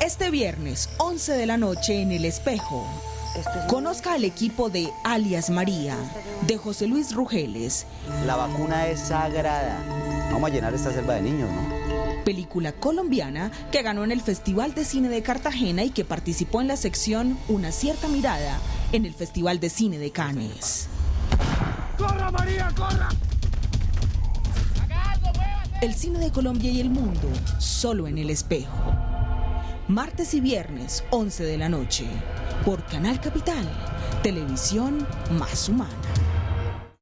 Este viernes, 11 de la noche en El Espejo. Conozca al equipo de Alias María, de José Luis Rugeles. La vacuna es sagrada. Vamos a llenar esta selva de niños, ¿no? Película colombiana que ganó en el Festival de Cine de Cartagena y que participó en la sección Una cierta mirada en el Festival de Cine de Cannes. ¡Corra, María, corra! El cine de Colombia y el mundo, solo en el espejo. Martes y viernes, 11 de la noche, por Canal Capital, televisión más humana.